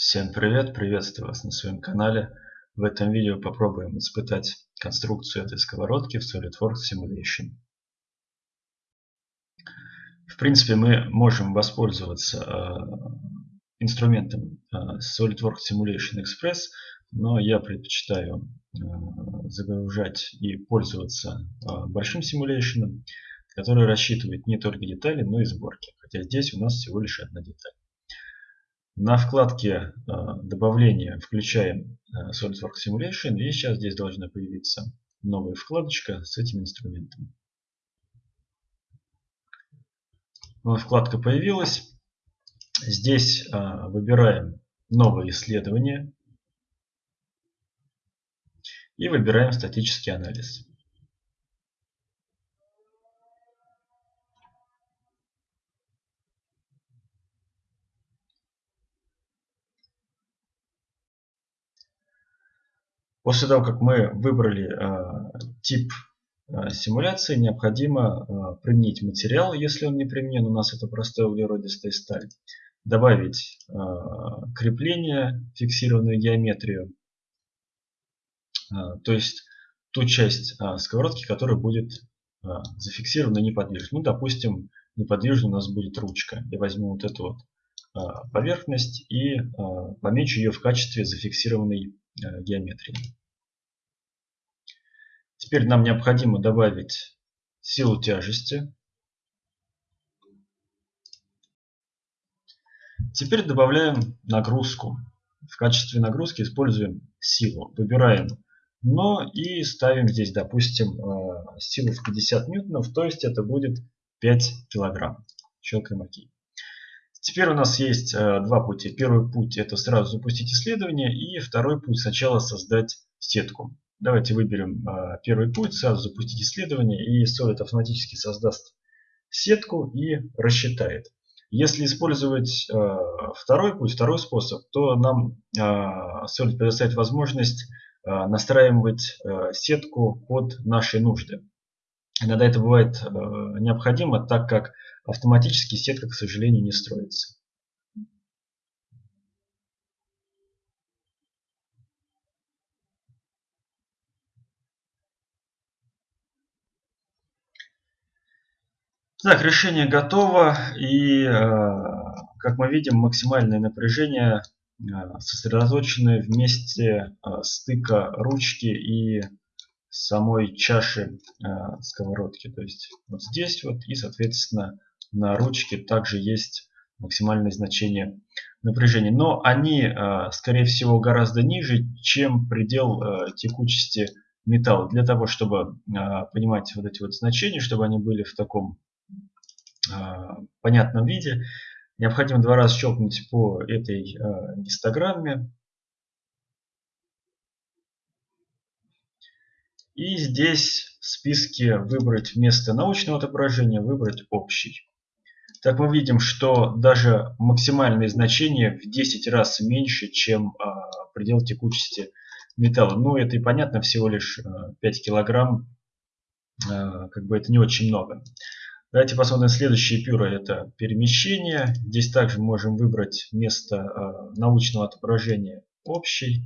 Всем привет, приветствую вас на своем канале. В этом видео попробуем испытать конструкцию этой сковородки в SolidWorks Simulation. В принципе, мы можем воспользоваться э, инструментом э, SolidWorks Simulation Express, но я предпочитаю э, загружать и пользоваться большим симуляционом, который рассчитывает не только детали, но и сборки. Хотя здесь у нас всего лишь одна деталь. На вкладке э, добавления включаем э, SolidWorks Simulation и сейчас здесь должна появиться новая вкладочка с этим инструментом. Вкладка появилась. Здесь э, выбираем новое исследование и выбираем статический анализ. После того, как мы выбрали э, тип э, симуляции, необходимо э, применить материал, если он не применен, у нас это простая углеродистая сталь. Добавить крепление, фиксированную геометрию, то есть ту часть сковородки, которая будет зафиксирована неподвижно. Ну, допустим, неподвижно у нас будет ручка. Я возьму вот эту вот поверхность и помечу ее в качестве зафиксированной геометрии. Теперь нам необходимо добавить силу тяжести. Теперь добавляем нагрузку. В качестве нагрузки используем силу. Выбираем но и ставим здесь, допустим, э, силу в 50 ньютонов, то есть это будет 5 килограмм. Щелкаем ОК. Теперь у нас есть э, два пути. Первый путь это сразу запустить исследование, и второй путь сначала создать сетку. Давайте выберем а, первый путь, сразу запустить исследование, и Solid автоматически создаст сетку и рассчитает. Если использовать а, второй путь, второй способ, то нам Solid предоставит возможность настраивать сетку под наши нужды. Иногда это бывает необходимо, так как автоматически сетка, к сожалению, не строится. Так, решение готово. И, э, как мы видим, максимальное напряжение э, сосредоточено в месте э, стыка ручки и самой чаши сковородки. То есть вот здесь вот и, соответственно, на ручке также есть максимальное значение напряжения. Но они, скорее всего, гораздо ниже, чем предел текучести металла. Для того, чтобы понимать вот эти вот значения, чтобы они были в таком а, понятном виде. Необходимо два раза щелкнуть по этой а, гистограмме. И здесь в списке выбрать вместо научного отображения, выбрать общий. Так мы видим, что даже максимальные значения в 10 раз меньше, чем а, предел текучести металла. Ну, это и понятно, всего лишь 5 килограмм, как бы это не очень много. Давайте посмотрим следующее пюро. Это перемещение. Здесь также можем выбрать место научного отображения общий.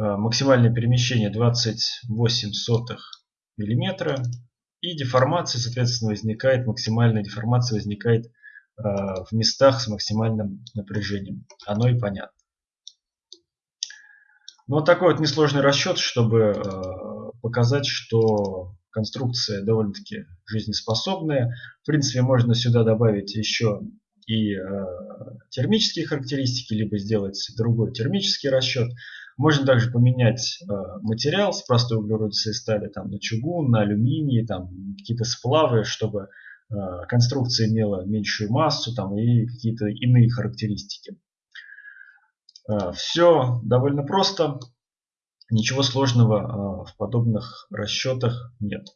Э, максимальное перемещение 28 сотых миллиметра. И деформация, соответственно, возникает, максимальная деформация возникает э, в местах с максимальным напряжением. Оно и понятно. Ну, вот такой вот несложный расчет, чтобы показать, что конструкция довольно-таки жизнеспособная. В принципе, можно сюда добавить еще и э, термические характеристики, либо сделать другой термический расчет. Можно также поменять э, материал с простой углеродистой стали там, на чугун, на алюминий, там какие-то сплавы, чтобы э, конструкция имела меньшую массу там, и какие-то иные характеристики. Э, все довольно просто. Ничего сложного в подобных расчетах нет.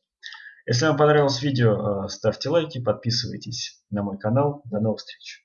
Если вам понравилось видео, ставьте лайки, подписывайтесь на мой канал. До новых встреч!